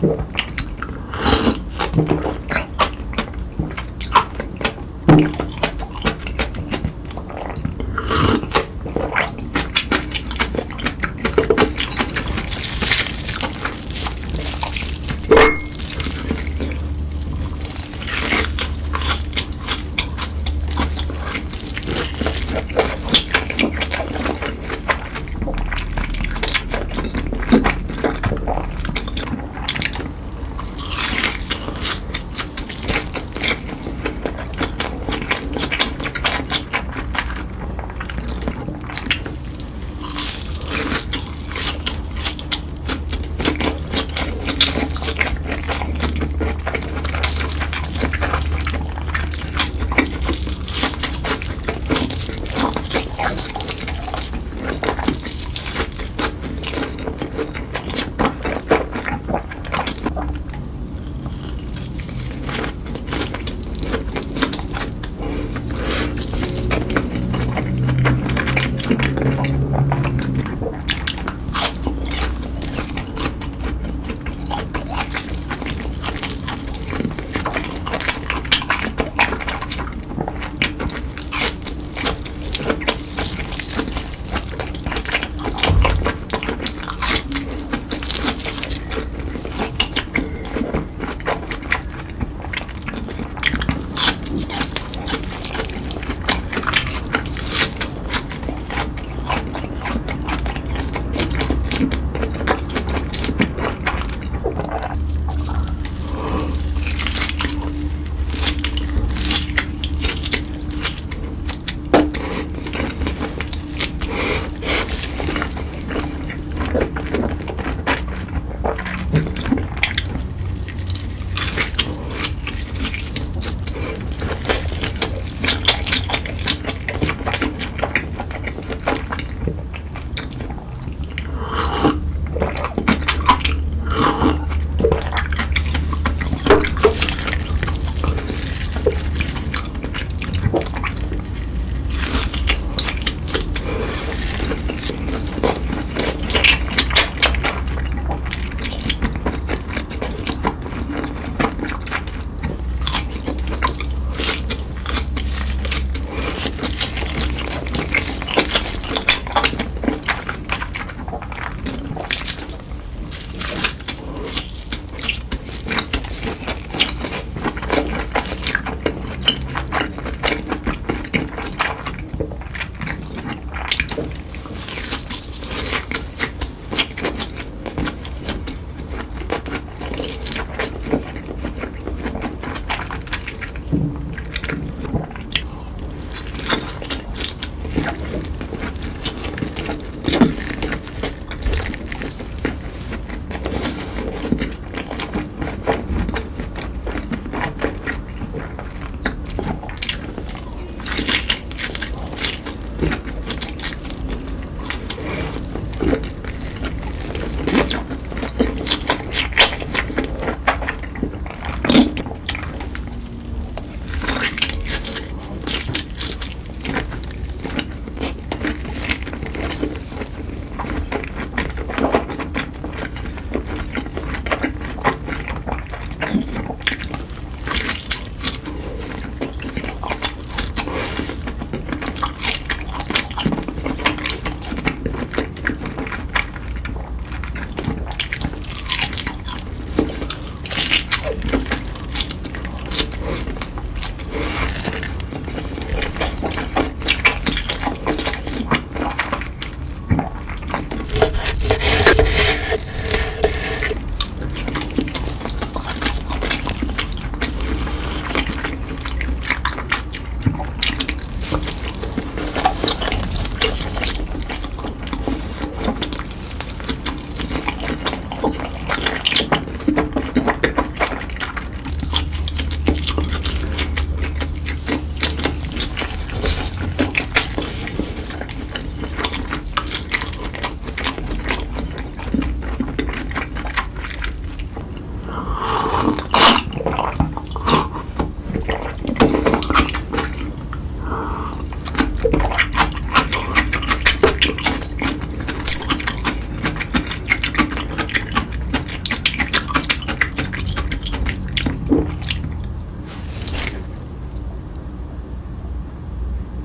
Sí, bueno.